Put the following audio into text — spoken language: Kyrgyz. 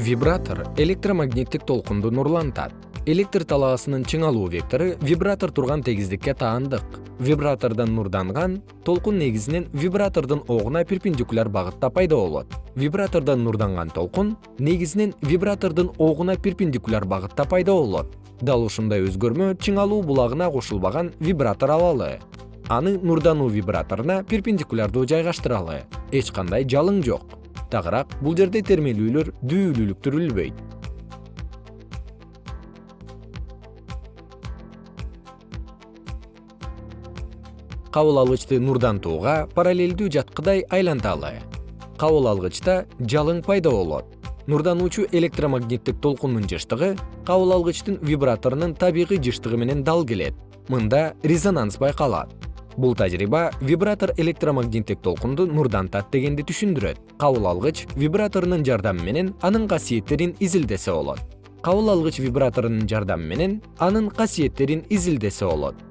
вибратор электромагниттик толкунду нурлантат. Электр талаасынын чыңалуу вектору вибратор турган тегиздикке таандык. Вибратордон нурданган толкун негизинен вибратордун огуна перпендикуляр багытта пайда болот. Вибратордон нурданган толкун негизинен вибратордун огуна перпендикуляр багытта пайда болот. Дал ушундай өзгөрмө чыңалуу булагына кошулбаган вибратор алалы. Аны нурдануу вибраторуна перпендикулярдуу жайгаштыралы. Эч кандай жалың жок тагыраак бул жерде термелүүлөр дүүлүлүктүрүлбөйт кабыл алгычты нурдантууга параллелдүү жаткыдай айланталы кабыл алгычта жалың пайда болот. Нурдануучу электромагниттик толкундун жыштыгы кабыл алгычтын вибраторунун табигый жыштыгы менен дал келет. Мында резонанс байкалат бул тажрыйба вибратор электромагниттик толкунду нурдантат дегенди түшүндүрөт. Кабыл алгыч вибраторунун жардамы менен анын касиеттерин изилдесе болот. Кабыл алгыч вибраторунун жардамы менен анын касиеттерин изилдесе болот